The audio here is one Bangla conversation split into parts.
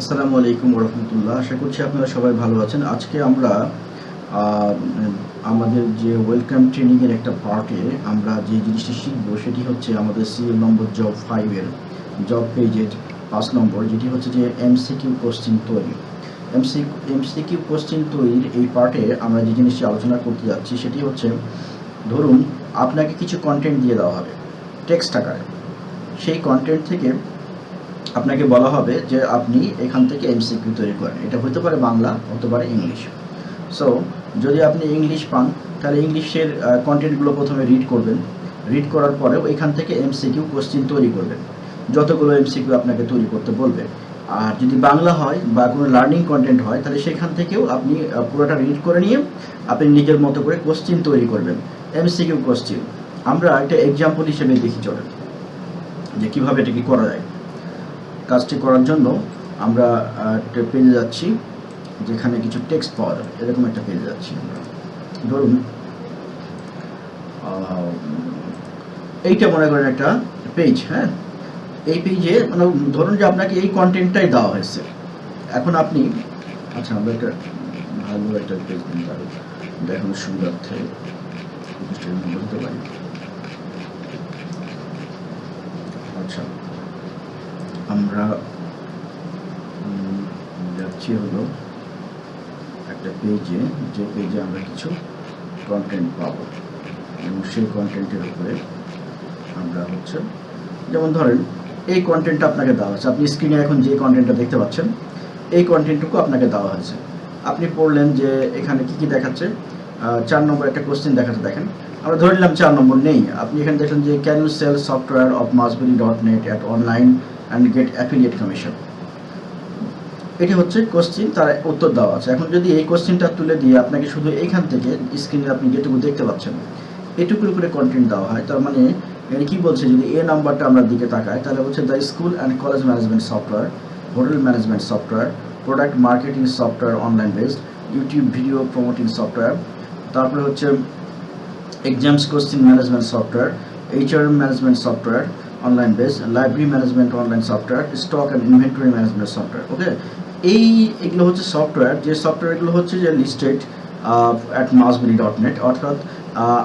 আসসালামু আলাইকুম রহমতুল্লাহ আশা করছি আপনারা সবাই ভালো আছেন। আজকে আমরা আমাদের যে ওয়েলকাম ট্রেনিংয়ের একটা পার্টে আমরা যে জিনিসটি শিখব সেটি হচ্ছে আমাদের সিরিয়াল নম্বর জব ফাইভের জব পেজের পাঁচ নম্বর, যেটি হচ্ছে যে এমসিকিউ কোশ্চিন তৈরি। এমসি এমসিকিউ কোশ্চিন তৈরির এই পার্টে আমরা যে জিনিসটি আলোচনা করতে যাচ্ছি সেটি হচ্ছে, ধরুন আপনাকে কিছু কন্টেন্ট দিয়ে দেওয়া হবে টেক্সট আকারে। সেই কন্টেন্ট থেকে আপনাকে বলা হবে যে আপনি এখান থেকে এমসিকিউ তৈরি করেন। এটা হতে পারে বাংলা হতে পারে ইংলিশ। সো যদি আপনি ইংলিশ পান, তাহলে ইংলিশের কন্টেন্টগুলো প্রথমে রিড করবেন। রিড করার পরেও এখান থেকে এমসিকিউ কোশ্চিন তৈরি করবেন। যতগুলো এমসিকিউ আপনাকে তৈরি করতে বলবে। আর যদি বাংলা হয় বা কোনো লার্নিং কন্টেন্ট হয়, তাহলে সেখান থেকেও আপনি পুরোটা রিড করে নিয়ে আপনি নিজের মতো করে কোশ্চিন তৈরি করবেন। এমসিকিউ কোশ্চিন আমরা একটা এক্সাম্পল হিসেবে দেখি, চলেন। যে কীভাবে এটাকে করা যায়। কাজটি করার জন্য আমরা একটা পেজে যাচ্ছি, যেখানে কিছু টেক্সট পাওয়া যাবে। এরকম একটা পেজে যাচ্ছি আমরা। ধরুন এইটা মনে করেন একটা পেজ হ্যাঁ? এই পেজে মানে ধরুন যে আপনাকে এই কন্টেন্টটাই দেওয়া হয়েছে। এখন আপনি আচ্ছা আমরা একটা ভালো একটা পেজ দিন তাহলে দেখানোর সুবিধার্থে বলতে পারি। আচ্ছা। আমরা যাচ্ছি হলো একটা পেজে যে পেজে আমরা কিছু কন্টেন্ট পাবো। এবং সেই কন্টেন্টের উপরে আমরা হচ্ছে, যেমন ধরেন, এই কন্টেন্টটা আপনাকে দেওয়া হয়েছে। আপনি স্ক্রিনে এখন যে কন্টেন্টটা দেখতে পাচ্ছেন, এই কন্টেন্টটুকু আপনাকে দেওয়া হয়েছে। আপনি পড়লেন যে এখানে কি কি দেখাচ্ছে চার নম্বর একটা কোশ্চেন দেখাচ্ছে, দেখেন। আমরা ধরে নিলাম চার নম্বর নেই। আপনি এখানে দেখলেন যে can you sell software of Masbery dot net at online and get affiliate commission এটি হচ্ছে কোশ্চিন তার উত্তর দেওয়া আছে। এখন যদি এই কোশ্চিনটা তুলে দিয়ে আপনাকে শুধু এইখান থেকে স্ক্রিনে আপনি যেটুকু দেখতে পাচ্ছেন, এটুকুর উপরে কন্টেন্ট দেওয়া হয়, তার মানে এখানে কি বলছে, যদি এ নাম্বারটা আমরা দিকে তাকাই, তাহলে হচ্ছে the school and college management software hotel management software product marketing software online based YouTube video promoting software তারপরে হচ্ছে exams question management software HRM management software online base library management online software stock and inventory management software okay এই এগুলো হচ্ছে সফটওয়্যার যে সফটওয়্যারগুলো হচ্ছে যে listed at Masbery dot net অর্থাৎ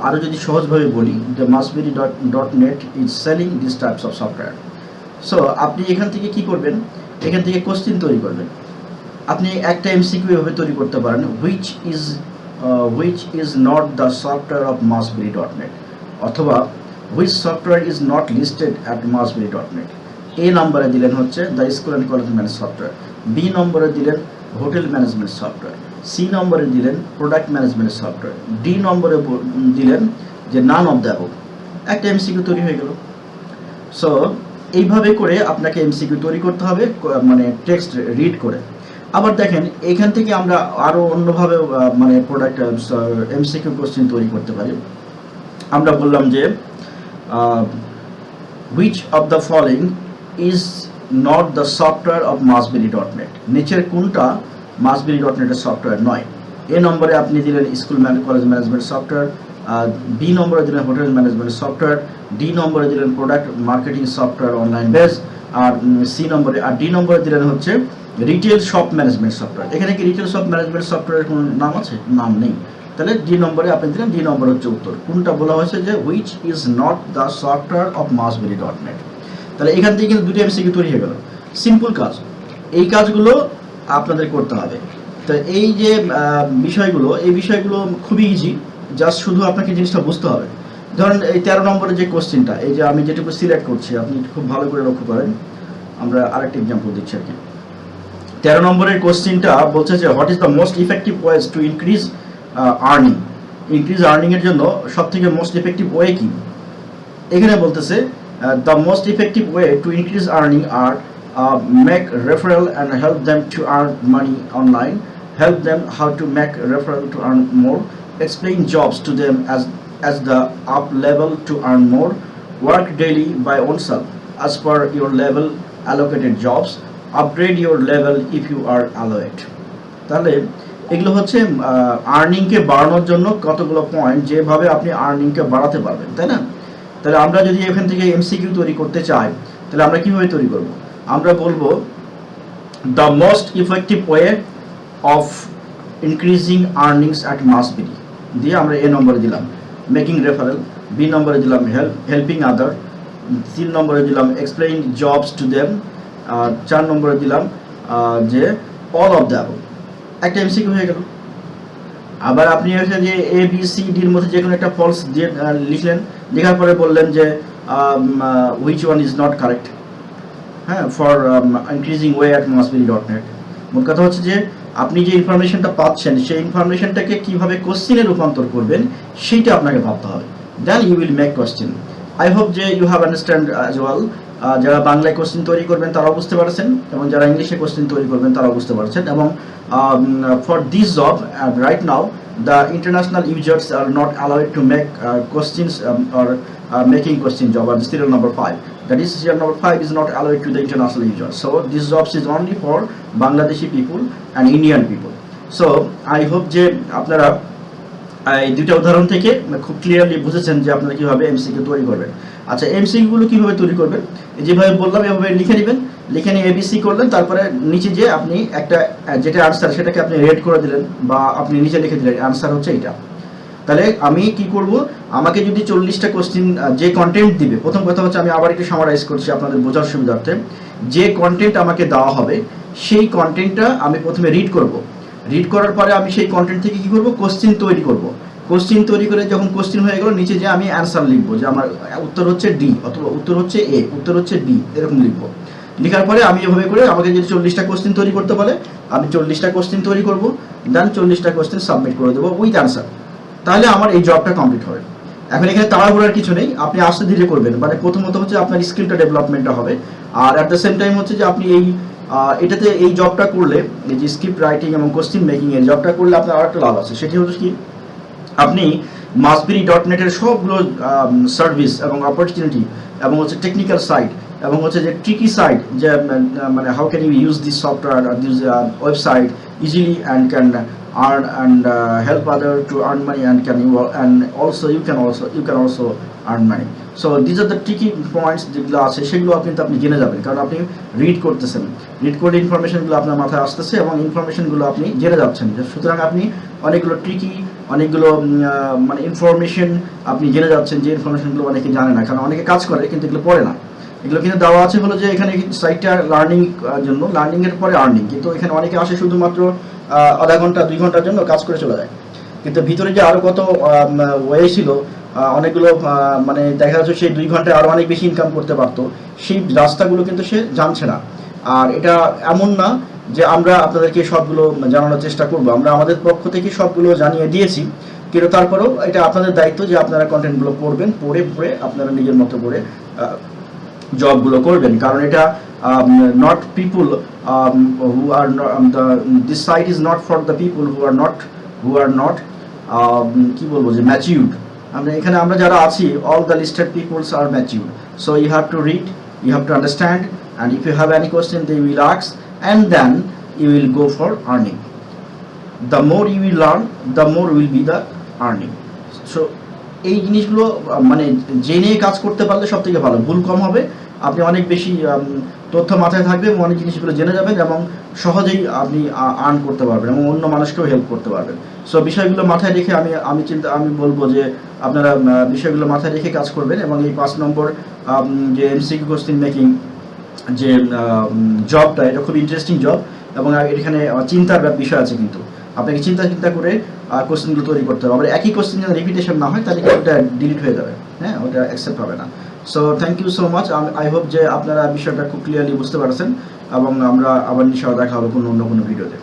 আরও যদি সহজভাবে বলি the Masbery dot dot net is selling this types of software so আপনি এখান থেকে কি করবেন? এখান থেকে কোশ্চিন তৈরি করবেন। আপনি একটা এমসিকিউ এভাবে তৈরি করতে পারেন which is which is not the software of Masbery dot net অথবা which software is not listed at Masbery dot net A নম্বরে দিলেন হচ্ছে the school and college manage software B নম্বরে দিলেন হোটেল ম্যানেজমেন্ট সফটওয়্যার সি নম্বরে দিলেন প্রোডাক্ট ম্যানেজমেন্ট সফটওয়্যার ডি নম্বরে দিলেন যে নান অফ দ্য একটা এমসিকিউ তৈরি হয়ে গেল। সো এইভাবে করে আপনাকে এমসিকিউ তৈরি করতে হবে মানে টেক্সট রিড করে। আবার দেখেন, এখান থেকে আমরা আরও অন্যভাবে মানে প্রোডাক্ট এমসিকিউ কোশ্চেন তৈরি করতে পারি। আমরা বললাম যে which of the following is not the software of Masbery dot net নিচের কোনটা মাসবেরি ডট নেটের সফটওয়্যার নয় এ নম্বরে আপনি দিলেন school college management software B নম্বরে দিলেন হোটেল ম্যানেজমেন্ট সফটওয়্যার ডি নম্বরে দিলেন product marketing software online base আর সি নম্বরে আর ডি নম্বরে দিলেন হচ্ছে রিটেল শপ ম্যানেজমেন্ট সফটওয়্যার এখানে কি রিটেল শপ ম্যানেজমেন্ট সফটওয়্যারের কোনো নাম আছে? নাম নেই। তাহলে ডি নম্বরে আপনি দিলেন ডি নম্বর হচ্ছে উত্তর। কোনটা বলা হয়েছে যে which is not the software of Masbery dot net তাহলে এখান থেকে কিন্তু দুটো এমসিকিউ তৈরি হয়ে গেল। সিম্পল কাজ। এই কাজগুলো আপনাদের করতে হবে। তো এই যে বিষয়গুলো, এই বিষয়গুলো খুবই ইজি জাস্ট শুধু আপনাকে জিনিসটা বুঝতে হবে। ধরেন এই তেরো নম্বরের যে কোশ্চেনটা এই যে আমি যেটুকু সিলেক্ট করছি, আপনি খুব ভালো করে লক্ষ্য করেন। আমরা আরেকটা এক্সাম্পল দিচ্ছি আর কি। তেরো নম্বরের কোশ্চেনটা বলছে যে what is the most effective ways to increase earning increase আর্নিংয়ের জন্য সব থেকে মোস্ট ইফেক্টিভ ওয়ে কি? এখানে বলতেছে the most effective way to increase earning R make referral and help them to earn money online help them how to make referral to earn more explain jobs to them as as the up level to earn more work daily by oneself as per your level allocated jobs, upgrade your level if you are allowed. তাহলে এগুলো হচ্ছে আর্নিংকে বাড়ানোর জন্য কতগুলো পয়েন্ট যেভাবে আপনি আর্নিংকে বাড়াতে পারবেন, তাই না? তাহলে আমরা যদি এখান থেকে এমসিকিউ তৈরি করতে চাই, তাহলে আমরা কীভাবে তৈরি করব? আমরা বলব the most effective way of increasing earnings at Mass BD দিয়ে আমরা এ নম্বরে দিলাম মেকিং রেফারেল বি নম্বরে দিলাম হেল্প হেল্পিং আদার তিন নম্বরে দিলাম এক্সপ্লেইন জবস টু দেম চার নম্বরে দিলাম যে অল অফ দ্য একটা এমসিকিউ হয়ে গেল। আবার আপনি হচ্ছে যে এ বি সি ডির মধ্যে যে কোনো একটা ফলস দিয়ে লিখলেন, লেখার পরে বললেন যে which one is not correct হ্যাঁ for increasing way at MassBD dot net মোট কথা হচ্ছে যে, আপনি যে ইনফরমেশনটা পাচ্ছেন, সেই ইনফরমেশনটাকে কীভাবে কোশ্চিনে রূপান্তর করবেন, সেইটা আপনাকে ভাবতে হবে। Then you will make question I hope যে you have understand as well যারা বাংলায় কোশ্চিন তৈরি করবেন, তারাও বুঝতে পারছেন, এবং যারা ইংলিশে কোশ্চিন তৈরি করবেন, তারাও বুঝতে পারছেন, এবং for this job right now the international users are not allowed to make uh, questions um, or uh, making question job or the serial number 5 that is serial number 5 is not allowed to the international users so this jobs is only for bangladeshi people and indian people so i hope যে আপনারা এই দুইটা উদাহরণ থেকে খুব ক্লিয়ারলি বুঝেছেন যে আপনারা কীভাবে এমসিকিউ তৈরি করবেন। আচ্ছা এমসিকিউ গুলো কীভাবে তৈরি করবেন? যেভাবে বললাম, এভাবে লিখে নেবেন। লিখে নিয়ে এবিসি করলেন, তারপরে নিচে যে আপনি একটা যেটা আনসার সেটাকে আপনি রেড করে দিলেন বা আপনি নিচে লিখে দিলেন। আনসার হচ্ছে এটা তাহলে আমি কি করব? আমাকে যদি চল্লিশটা কোশ্চিন যে কন্টেন্ট দিবে, প্রথম কথা হচ্ছে আমি আবার একটু সামারাইজ করছি আপনাদের বোঝার সুবিধার্থে। যে কন্টেন্ট আমাকে দেওয়া হবে, সেই কন্টেন্টটা আমি প্রথমে রিড করব। রিড করার পরে আমি সেই কন্টেন্ট থেকে কি করব? কোশ্চিন তৈরি করব। কোশ্চিন তৈরি করে যখন কোশ্চিন হয়ে গেল, নিচে যে আমি অ্যান্সার লিখব, যে আমার উত্তর হচ্ছে ডি অথবা উত্তর হচ্ছে এ উত্তর হচ্ছে ডি এরকম লিখব। লেখার পরে আমি এভাবে করে আমাকে যদি চল্লিশটা কোশ্চিন তৈরি করতে বলে, আমি চল্লিশটা কোশ্চিন তৈরি করব দেন চল্লিশটা কোশ্চিন সাবমিট করে দেবো উইথ অ্যান্সার তাহলে আমার এই জবটা কমপ্লিট হবে। এখন এখানে তাড়াহুড়ার কিছু নেই, আপনি আস্তে ধীরে করবেন। মানে প্রথমত হচ্ছে আপনার স্কিলটা ডেভেলপমেন্টটা হবে। আর অ্যাট দ্য সেম টাইম হচ্ছে যে আপনি এই এটাতে এই জবটা করলে এই যে স্ক্রিপ্ট রাইটিং এবং কোশ্চিন মেকিং এর জবটা করলে আপনার আর একটা লাভ আছে। সেটি হচ্ছে কি? আপনি মাসবিরি ডট নেটের সবগুলো সার্ভিস এবং অপরচুনিটি এবং হচ্ছে টেকনিক্যাল সাইট এবং হচ্ছে যে ট্রিকি সাইট যে মানে how can you use this software this website easily and can earn and uh, help other to earn money and can you and also you can also you can also earn money. So are the tricky points যেগুলো আছে সেগুলো আপনি কিন্তু আপনি জেনে যাবেন। কারণ আপনি রিড করতেছেন। রিড করে ইনফরমেশনগুলো আপনার মাথায় আসতেছে এবং ইনফরমেশনগুলো আপনি জেনে যাচ্ছেন। সুতরাং আপনি অনেকগুলো ট্রিকি অনেকগুলো মানে ইনফরমেশন আপনি জেনে যাচ্ছেন যে ইনফরমেশনগুলো অনেকে জানে না, কারণ অনেকে কাজ করে কিন্তু এগুলো পড়ে না। এগুলো কিন্তু দেওয়া আছে হলো যে এখানে সাইটটা লার্নিং জন্য। লার্নিং এর পরে আর্নিং কিন্তু এখানে অনেকে আসে শুধুমাত্র আধা ঘণ্টা, দুই ঘণ্টার জন্য কাজ করে চলে যায়। কিন্তু ভিতরে যে আরও কত ওয়ে ছিল অনেকগুলো মানে দেখা যাচ্ছে সেই দুই ঘন্টায় আরও অনেক বেশি ইনকাম করতে পারতো। সেই রাস্তাগুলো কিন্তু সে জানছে না। আর এটা এমন না যে আমরা আপনাদেরকে সবগুলো জানানোর চেষ্টা করব। আমরা আমাদের পক্ষ থেকে সবগুলো জানিয়ে দিয়েছি, কিন্তু তারপরেও এটা আপনাদের দায়িত্ব যে আপনারা কন্টেন্টগুলো পড়বেন, পড়ে পড়ে আপনারা নিজের মতো করে জবগুলো করবেন। কারণ এটা not people who are this site is not for the people who are not who are not কি বলব যে ম্যাচিউড আমরা এখানে, আমরা যারা আছি all the listed peoples are matured so you have to read you have to understand and if you have any question they will আক্স and then you will go for earning the more you will learn, the more will be the earning. So, এই জিনিসগুলো মানে জেনে কাজ করতে পারলে সব থেকে ভালো। ভুল কম হবে। আপনি অনেক বেশি তথ্য মাথায় থাকবে এবং অনেক জিনিসগুলো জেনে যাবেন এবং সহজেই আপনি আর্ন করতে পারবেন এবং অন্য মানুষকেও হেল্প করতে পারবেন। সো বিষয়গুলো মাথায় রেখে আমি আমি চিন্তা, আমি বলব যে আপনারা বিষয়গুলো মাথায় রেখে কাজ করবেন এবং এই পাঁচ নম্বর যে এমসিকিউ কোশ্চিন মেকিং যে জবটা এটা খুব ইন্টারেস্টিং জব এবং এখানে চিন্তার বিষয় আছে কিন্তু। আপনাকে চিন্তা চিন্তা করে কোশ্চেনগুলো তৈরি করতে হবে। আবার একই কোশ্চেন যেন রিপিটেশন না হয়, তাহলে ওটা ডিলিট হয়ে যাবে। হ্যাঁ ওটা অ্যাকসেপ্ট হবে না। So thank you so much I hope যে আপনারা বিষয়টা খুব ক্লিয়ারলি বুঝতে পারছেন এবং আমরা আবার নিশ্চয় দেখা হবে কোনো অন্য কোনো ভিডিওতে